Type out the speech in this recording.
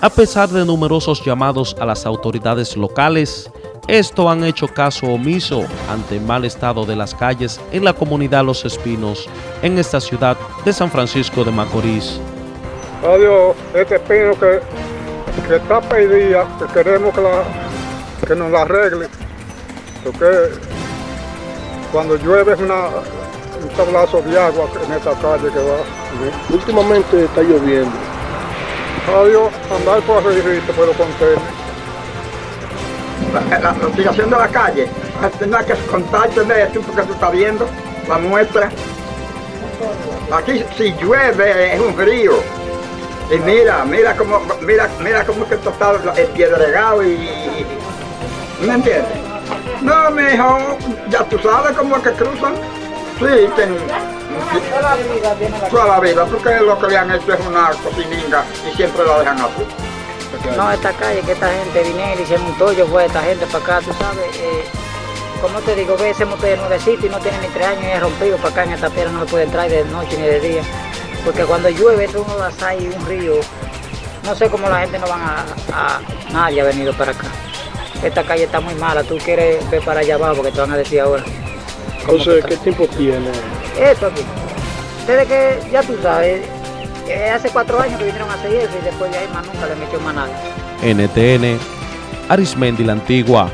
A pesar de numerosos llamados a las autoridades locales, esto han hecho caso omiso ante el mal estado de las calles en la comunidad Los Espinos, en esta ciudad de San Francisco de Macorís. Adiós, este espino que, que está pedida, que queremos que, la, que nos la arregle, porque cuando llueve es una, un tablazo de agua en esta calle que va. Últimamente está lloviendo. Adiós, andar por arriba por los contenes. la, la investigación de la calle, tendrá que contarte de esto porque tú estás viendo la muestra. Aquí si llueve es un río. Y mira, mira cómo, mira, mira cómo que está piedregado y, y- ¿Me entiendes? No, mijo, ya tú sabes cómo es que cruzan. Sí, ten, toda la vida, porque lo que le han hecho es una cocininga y siempre la dejan así. No, esta calle, que esta gente viniera y se montó, yo fue esta gente para acá, tú sabes, eh, como te digo, ve ese de nuevecito y no tiene ni tres años y es rompido para acá en esta piedra, no se puede entrar de noche ni de día, porque cuando llueve esto uno da ahí un río, no sé cómo la gente no van a, a- nadie ha venido para acá. Esta calle está muy mala, tú quieres ver para allá abajo porque te van a decir ahora. Entonces. ¿qué tiempo tiene? Esto aquí. Desde que, ya tú sabes, eh, hace cuatro años que vinieron a hacer eso y después de ahí más nunca le metió más nada. NTN, Arismendi la Antigua.